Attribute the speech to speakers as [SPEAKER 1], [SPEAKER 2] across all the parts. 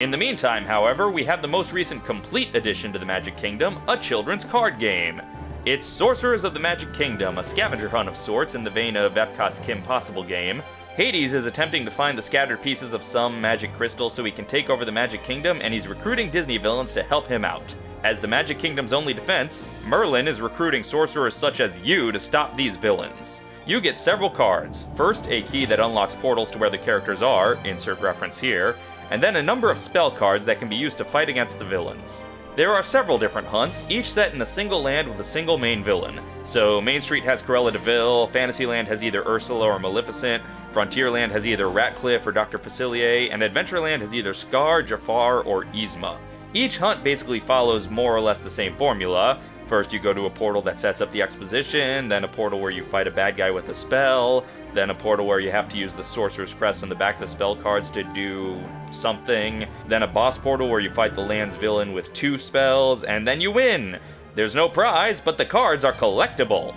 [SPEAKER 1] In the meantime, however, we have the most recent complete addition to the Magic Kingdom, a children's card game. It's Sorcerers of the Magic Kingdom, a scavenger hunt of sorts in the vein of Epcot's Kim Possible game. Hades is attempting to find the scattered pieces of some magic crystal so he can take over the Magic Kingdom, and he's recruiting Disney villains to help him out. As the Magic Kingdom's only defense, Merlin is recruiting sorcerers such as you to stop these villains. You get several cards. First, a key that unlocks portals to where the characters are, insert reference here, and then a number of spell cards that can be used to fight against the villains. There are several different hunts, each set in a single land with a single main villain. So Main Street has Cruella de Vil, Fantasyland has either Ursula or Maleficent, Frontierland has either Ratcliffe or Dr. Facilier, and Adventureland has either Scar, Jafar, or Yzma. Each hunt basically follows more or less the same formula, First, you go to a portal that sets up the exposition, then a portal where you fight a bad guy with a spell, then a portal where you have to use the Sorcerer's Crest on the back of the spell cards to do something, then a boss portal where you fight the land's villain with two spells, and then you win! There's no prize, but the cards are collectible!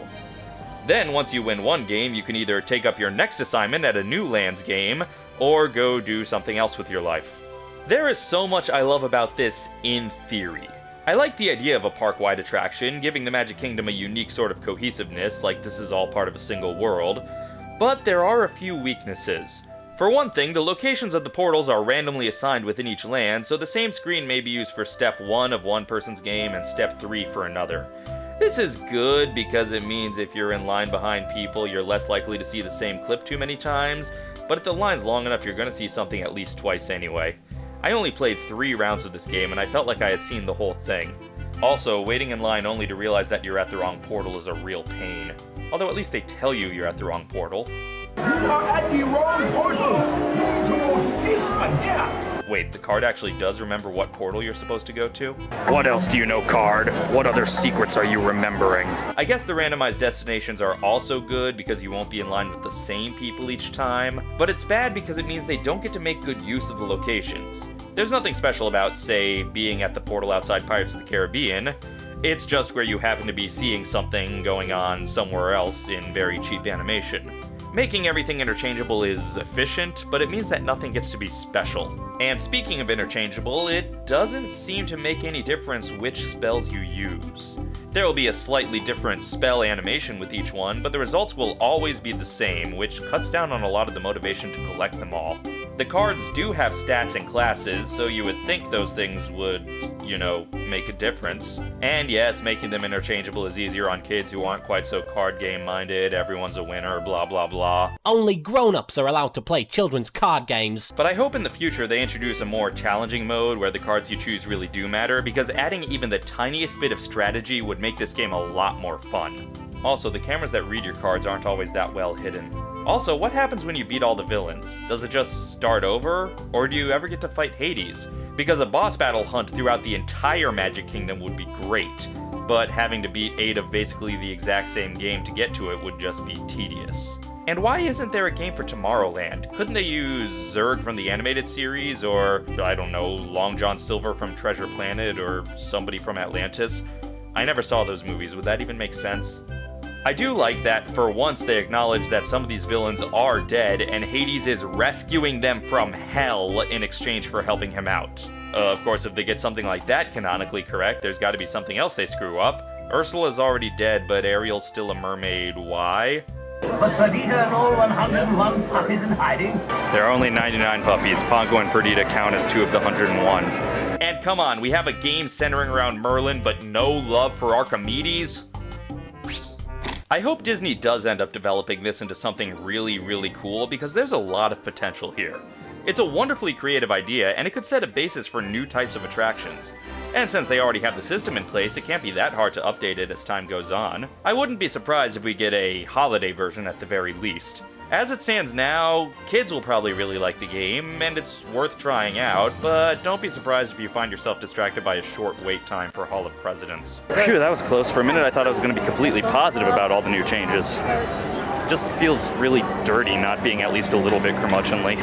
[SPEAKER 1] Then, once you win one game, you can either take up your next assignment at a new lands game, or go do something else with your life. There is so much I love about this in theory. I like the idea of a park-wide attraction, giving the Magic Kingdom a unique sort of cohesiveness, like this is all part of a single world, but there are a few weaknesses. For one thing, the locations of the portals are randomly assigned within each land, so the same screen may be used for step 1 of one person's game and step 3 for another. This is good because it means if you're in line behind people, you're less likely to see the same clip too many times, but if the line's long enough, you're going to see something at least twice anyway. I only played three rounds of this game, and I felt like I had seen the whole thing. Also, waiting in line only to realize that you're at the wrong portal is a real pain. Although at least they tell you you're at the wrong portal.
[SPEAKER 2] You are at the wrong portal! You need to go to this one here!
[SPEAKER 1] Wait, the card actually does remember what portal you're supposed to go to?
[SPEAKER 3] What else do you know, card? What other secrets are you remembering?
[SPEAKER 1] I guess the randomized destinations are also good because you won't be in line with the same people each time, but it's bad because it means they don't get to make good use of the locations. There's nothing special about, say, being at the portal outside Pirates of the Caribbean. It's just where you happen to be seeing something going on somewhere else in very cheap animation. Making everything interchangeable is efficient, but it means that nothing gets to be special. And speaking of interchangeable, it doesn't seem to make any difference which spells you use. There will be a slightly different spell animation with each one, but the results will always be the same, which cuts down on a lot of the motivation to collect them all. The cards do have stats and classes, so you would think those things would, you know, make a difference. And yes, making them interchangeable is easier on kids who aren't quite so card game minded, everyone's a winner, blah blah blah.
[SPEAKER 4] Only grown-ups are allowed to play children's card games.
[SPEAKER 1] But I hope in the future they introduce a more challenging mode where the cards you choose really do matter, because adding even the tiniest bit of strategy would make this game a lot more fun. Also, the cameras that read your cards aren't always that well hidden. Also, what happens when you beat all the villains? Does it just start over? Or do you ever get to fight Hades? Because a boss battle hunt throughout the entire Magic Kingdom would be great, but having to beat 8 of basically the exact same game to get to it would just be tedious. And why isn't there a game for Tomorrowland? Couldn't they use Zurg from the animated series, or, I don't know, Long John Silver from Treasure Planet, or somebody from Atlantis? I never saw those movies, would that even make sense? I do like that for once they acknowledge that some of these villains are dead and Hades is rescuing them from hell in exchange for helping him out. Uh, of course, if they get something like that canonically correct, there's got to be something else they screw up. Ursula's already dead, but Ariel's still a mermaid. Why?
[SPEAKER 2] But Perdita and all 101 puppies in hiding?
[SPEAKER 1] There are only 99 puppies. Pongo and Perdita count as two of the 101. And come on, we have a game centering around Merlin, but no love for Archimedes? I hope Disney does end up developing this into something really, really cool because there's a lot of potential here. It's a wonderfully creative idea, and it could set a basis for new types of attractions. And since they already have the system in place, it can't be that hard to update it as time goes on. I wouldn't be surprised if we get a holiday version at the very least. As it stands now, kids will probably really like the game, and it's worth trying out, but don't be surprised if you find yourself distracted by a short wait time for Hall of Presidents. Phew, that was close. For a minute I thought I was going to be completely positive about all the new changes. Just feels really dirty not being at least a little bit curmudgeonly.